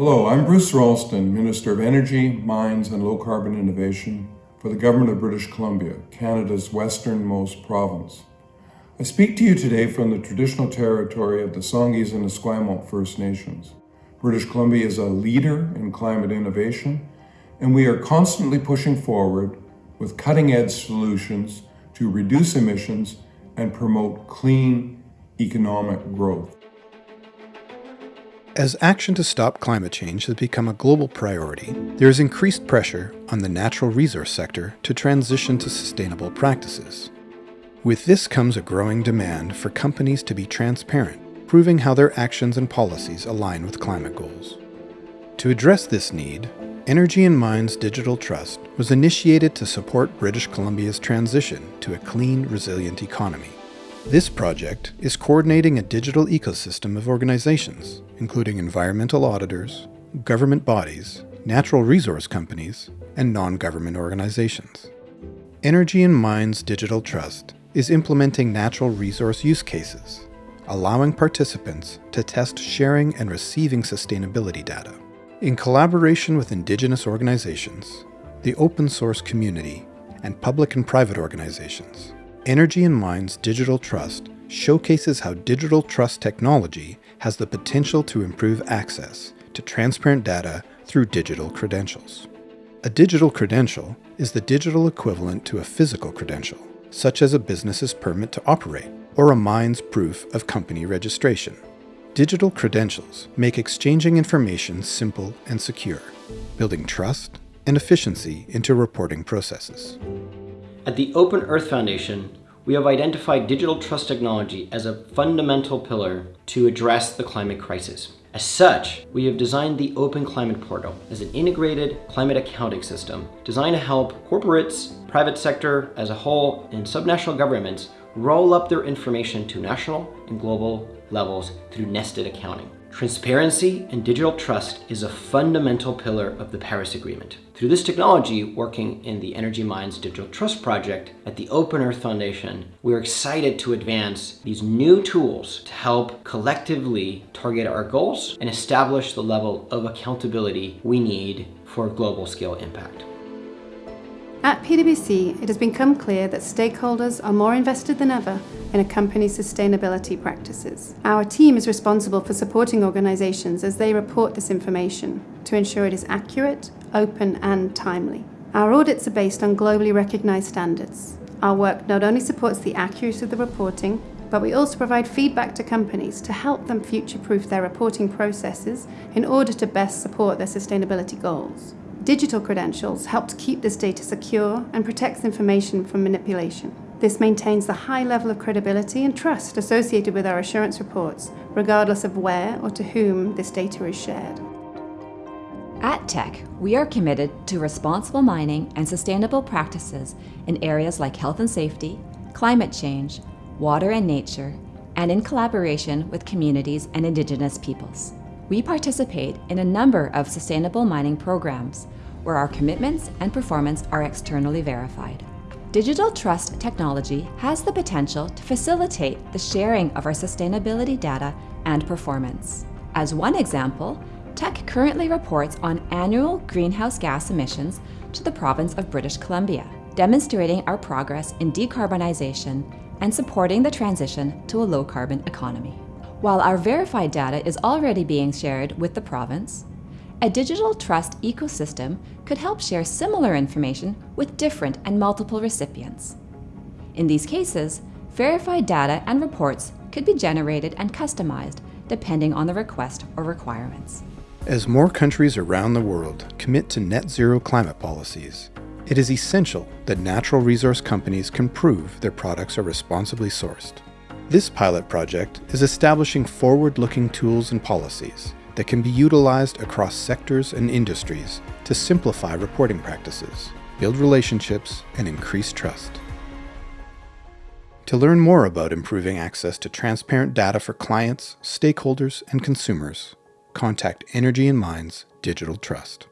Hello, I'm Bruce Ralston, Minister of Energy, Mines and Low Carbon Innovation for the Government of British Columbia, Canada's westernmost province. I speak to you today from the traditional territory of the Songhees and Esquimalt First Nations. British Columbia is a leader in climate innovation, and we are constantly pushing forward with cutting-edge solutions to reduce emissions and promote clean economic growth. As action to stop climate change has become a global priority, there is increased pressure on the natural resource sector to transition to sustainable practices. With this comes a growing demand for companies to be transparent, proving how their actions and policies align with climate goals. To address this need, Energy and Mines Digital Trust was initiated to support British Columbia's transition to a clean, resilient economy. This project is coordinating a digital ecosystem of organizations, including environmental auditors, government bodies, natural resource companies, and non-government organizations. Energy and Mines Digital Trust is implementing natural resource use cases, allowing participants to test sharing and receiving sustainability data. In collaboration with Indigenous organizations, the open source community, and public and private organizations, Energy and Mines Digital Trust showcases how digital trust technology has the potential to improve access to transparent data through digital credentials. A digital credential is the digital equivalent to a physical credential, such as a business's permit to operate or a mine's proof of company registration. Digital credentials make exchanging information simple and secure, building trust and efficiency into reporting processes. At the Open Earth Foundation, we have identified digital trust technology as a fundamental pillar to address the climate crisis. As such, we have designed the Open Climate Portal as an integrated climate accounting system designed to help corporates, private sector as a whole, and subnational governments roll up their information to national and global levels through nested accounting. Transparency and digital trust is a fundamental pillar of the Paris Agreement. Through this technology, working in the Energy Mines Digital Trust Project at the Open Earth Foundation, we're excited to advance these new tools to help collectively target our goals and establish the level of accountability we need for global scale impact. At PwC, it has become clear that stakeholders are more invested than ever in a company's sustainability practices. Our team is responsible for supporting organisations as they report this information to ensure it is accurate, open and timely. Our audits are based on globally recognised standards. Our work not only supports the accuracy of the reporting, but we also provide feedback to companies to help them future-proof their reporting processes in order to best support their sustainability goals. Digital credentials help to keep this data secure and protects information from manipulation. This maintains the high level of credibility and trust associated with our assurance reports, regardless of where or to whom this data is shared. At Teck, we are committed to responsible mining and sustainable practices in areas like health and safety, climate change, water and nature, and in collaboration with communities and Indigenous peoples we participate in a number of sustainable mining programs where our commitments and performance are externally verified. Digital trust technology has the potential to facilitate the sharing of our sustainability data and performance. As one example, Teck currently reports on annual greenhouse gas emissions to the province of British Columbia, demonstrating our progress in decarbonization and supporting the transition to a low-carbon economy. While our verified data is already being shared with the province, a digital trust ecosystem could help share similar information with different and multiple recipients. In these cases, verified data and reports could be generated and customized depending on the request or requirements. As more countries around the world commit to net zero climate policies, it is essential that natural resource companies can prove their products are responsibly sourced. This pilot project is establishing forward-looking tools and policies that can be utilized across sectors and industries to simplify reporting practices, build relationships, and increase trust. To learn more about improving access to transparent data for clients, stakeholders, and consumers, contact Energy and Mines Digital Trust.